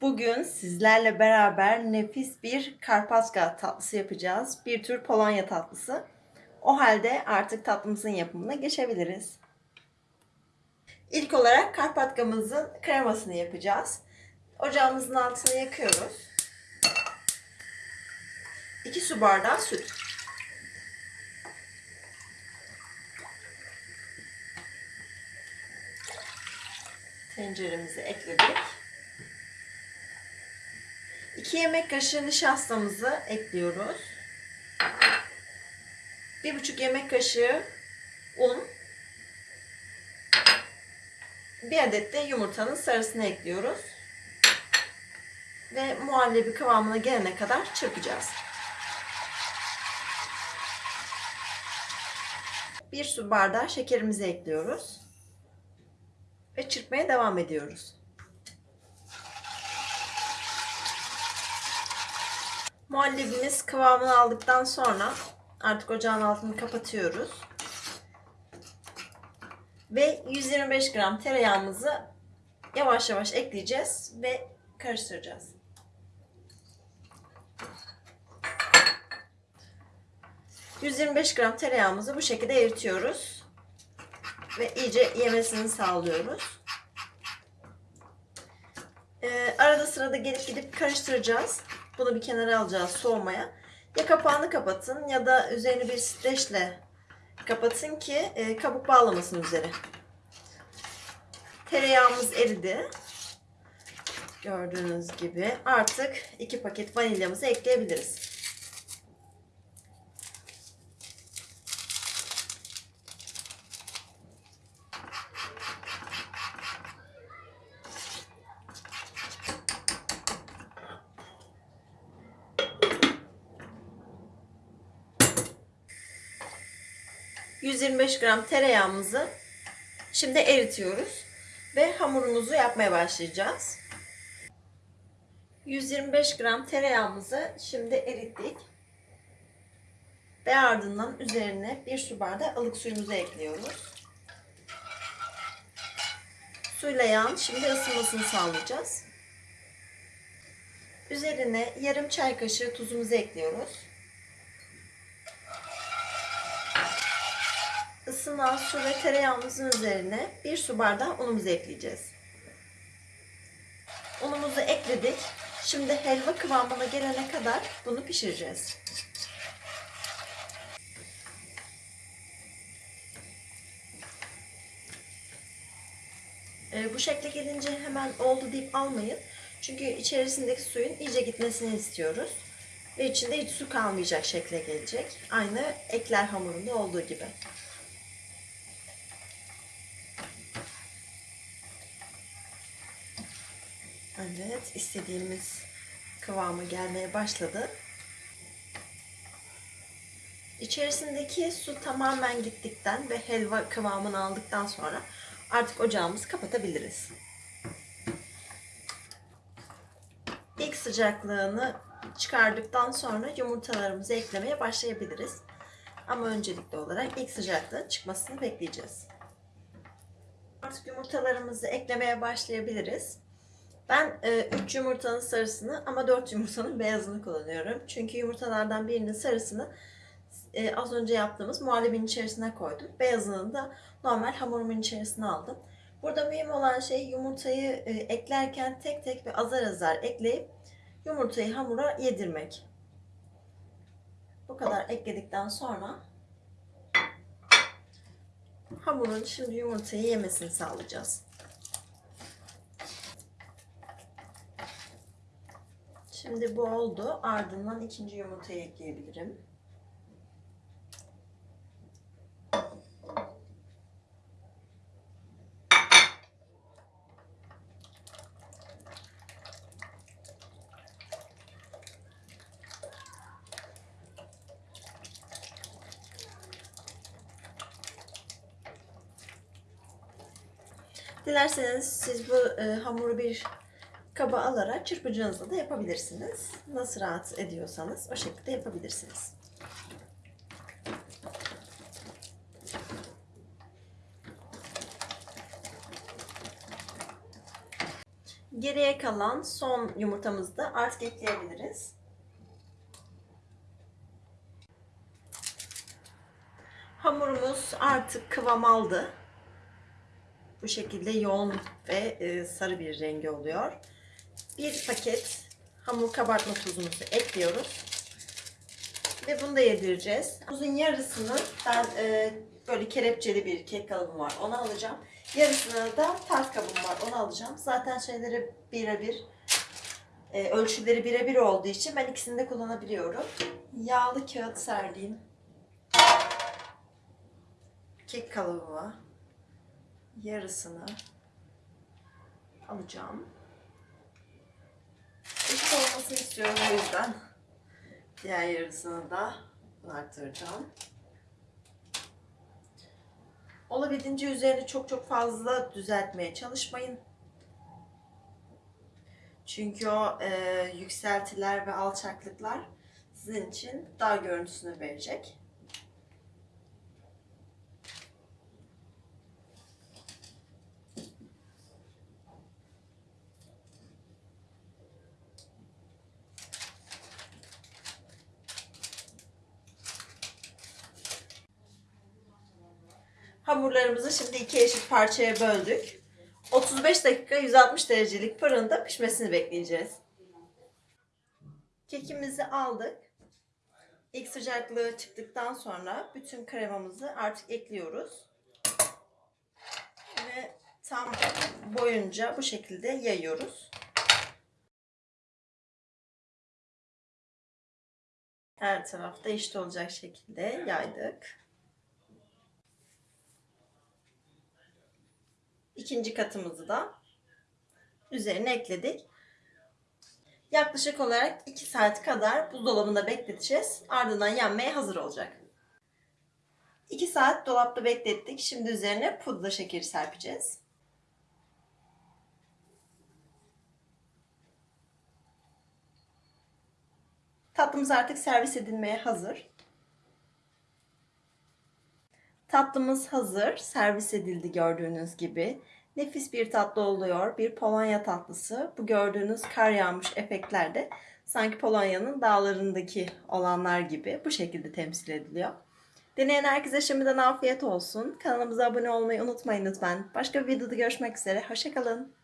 Bugün sizlerle beraber nefis bir Karpatka tatlısı yapacağız. Bir tür Polonya tatlısı. O halde artık tatlımızın yapımına geçebiliriz. İlk olarak Karpatkamızın kremasını yapacağız. Ocağımızın altını yakıyoruz. 2 su bardağı süt. Tenceremizi ekledik. 2 yemek kaşığı nişastamızı ekliyoruz. 1,5 yemek kaşığı un. Bir adet de yumurtanın sarısını ekliyoruz. Ve muhallebi kıvamına gelene kadar çırpacağız. Bir su bardağı şekerimizi ekliyoruz. Ve çırpmaya devam ediyoruz. Muhallebimiz kıvamını aldıktan sonra artık ocağın altını kapatıyoruz. Ve 125 gram tereyağımızı yavaş yavaş ekleyeceğiz ve karıştıracağız. ...125 gram tereyağımızı bu şekilde eritiyoruz. Ve iyice yemesini sağlıyoruz. Ee, arada sırada gelip gidip karıştıracağız. Bunu bir kenara alacağız soğumaya. Ya kapağını kapatın ya da üzerini bir streçle kapatın ki e, kabuk bağlamasın üzeri. Tereyağımız eridi. Gördüğünüz gibi artık iki paket vanilyamızı ekleyebiliriz. ...125 gram tereyağımızı şimdi eritiyoruz ve hamurumuzu yapmaya başlayacağız. 125 gram tereyağımızı şimdi erittik. Ve ardından üzerine bir su bardağı ılık suyumuzu ekliyoruz. Suyla yağın şimdi ısınmasını sağlayacağız. Üzerine yarım çay kaşığı tuzumuzu ekliyoruz. Isınan su ve tereyağımızın üzerine bir su bardağı unumuzu ekleyeceğiz. Unumuzu ekledik. Şimdi helva kıvamına gelene kadar bunu pişireceğiz. Ee, bu şekle gelince hemen oldu deyip almayın. Çünkü içerisindeki suyun iyice gitmesini istiyoruz. Ve içinde hiç su kalmayacak şekle gelecek. Aynı ekler hamurunda olduğu gibi. Evet, istediğimiz kıvamı gelmeye başladı. İçerisindeki su tamamen gittikten ve helva kıvamını aldıktan sonra artık ocağımızı kapatabiliriz. İlk sıcaklığını çıkardıktan sonra yumurtalarımızı eklemeye başlayabiliriz. Ama öncelikli olarak ilk sıcaklığın çıkmasını bekleyeceğiz. Artık yumurtalarımızı eklemeye başlayabiliriz. Ben 3 e, yumurtanın sarısını ama 4 yumurtanın beyazını kullanıyorum. Çünkü yumurtalardan birinin sarısını e, az önce yaptığımız muhallebinin içerisine koydum. Beyazını da normal hamurumun içerisine aldım. Burada mühim olan şey yumurtayı e, eklerken tek tek ve azar azar ekleyip yumurtayı hamura yedirmek. Bu kadar ekledikten sonra hamurun şimdi yumurtayı yemesini sağlayacağız. Şimdi bu oldu. Ardından ikinci yumurtayı ekleyebilirim. Dilerseniz siz bu e, hamuru bir kaba alarak çırpıcınızla da yapabilirsiniz. Nasıl rahat ediyorsanız o şekilde yapabilirsiniz. Geriye kalan son yumurtamızı da artık ekleyebiliriz. Hamurumuz artık kıvam aldı. Bu şekilde yoğun ve e, sarı bir rengi oluyor. Bir paket hamur kabartma tuzumuzu ekliyoruz. Ve bunu da yedireceğiz. Tuzun yarısını ben e, böyle kelepçeli bir kek kalıbım var. Onu alacağım. Yarısını da tart kabım var. Onu alacağım. Zaten şeyleri birebir e, ölçüleri birebir olduğu için ben ikisini de kullanabiliyorum. Yağlı kağıt serdiğim kek kalıbıma yarısını alacağım. Eşit olmasını istiyorum o yüzden. Diğer yarısını da arttıracağım. Olabildiğince üzerini çok çok fazla düzeltmeye çalışmayın. Çünkü o e, yükseltiler ve alçaklıklar sizin için daha görüntüsünü verecek. Hamurlarımızı şimdi iki eşit parçaya böldük. 35 dakika 160 derecelik fırında pişmesini bekleyeceğiz. Kekimizi aldık. İlk sıcaklığı çıktıktan sonra bütün kremamızı artık ekliyoruz. Ve tam boyunca bu şekilde yayıyoruz. Her tarafta eşit olacak şekilde yaydık. İkinci katımızı da üzerine ekledik. Yaklaşık olarak 2 saat kadar buzdolabında bekleteceğiz. Ardından yenmeye hazır olacak. 2 saat dolapta beklettik. Şimdi üzerine pudra şekeri serpeceğiz. Tatlımız artık servis edilmeye hazır. Tatlımız hazır. Servis edildi gördüğünüz gibi. Nefis bir tatlı oluyor. Bir Polonya tatlısı. Bu gördüğünüz kar yağmış efektlerde sanki Polonya'nın dağlarındaki olanlar gibi bu şekilde temsil ediliyor. Deneyen herkese şimdiden afiyet olsun. Kanalımıza abone olmayı unutmayın lütfen. Başka bir videoda görüşmek üzere. Hoşçakalın.